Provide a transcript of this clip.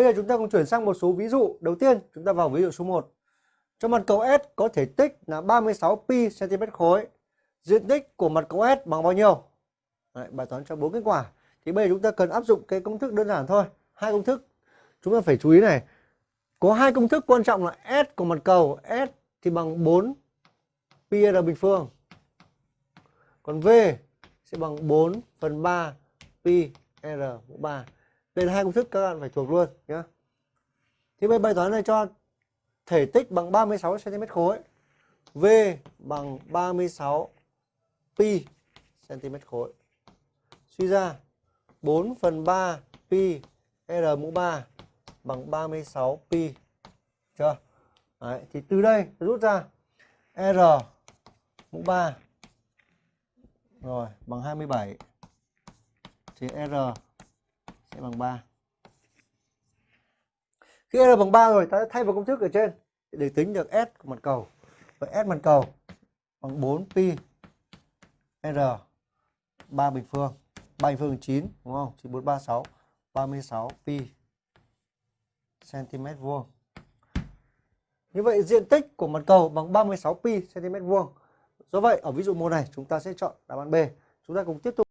Bây giờ chúng ta cùng chuyển sang một số ví dụ. Đầu tiên, chúng ta vào ví dụ số 1. Cho mặt cầu S có thể tích là 36 pi cm khối. Diện tích của mặt cầu S bằng bao nhiêu? Đấy, bài toán cho bốn kết quả. Thì bây giờ chúng ta cần áp dụng cái công thức đơn giản thôi. Hai công thức. Chúng ta phải chú ý này. Có hai công thức quan trọng là S của mặt cầu. S thì bằng 4 pi r bình phương. Còn V sẽ bằng 4 phần 3 pi r mũ 3. Đây là hai công thức các bạn phải thuộc luôn nhé. Thì bây bài toán này cho thể tích bằng 36 cm khối. V bằng 36 pi cm khối. Suy ra 4 phần 3 pi r mũ 3 bằng 36 pi. Chưa? Đấy, thì từ đây rút ra r mũ 3 rồi bằng 27 thì r sẽ bằng 3. Khi r bằng 3 rồi, ta sẽ thay vào công thức ở trên để tính được s của mặt cầu. và s mặt cầu bằng 4 pi r 3 bình phương. 3 bình phương 9 đúng không? 9 4 3 6 36 pi cm vuông. Như vậy, diện tích của mặt cầu bằng 36 pi cm vuông. Do vậy, ở ví dụ mô này, chúng ta sẽ chọn đáp án B. Chúng ta cùng tiếp tục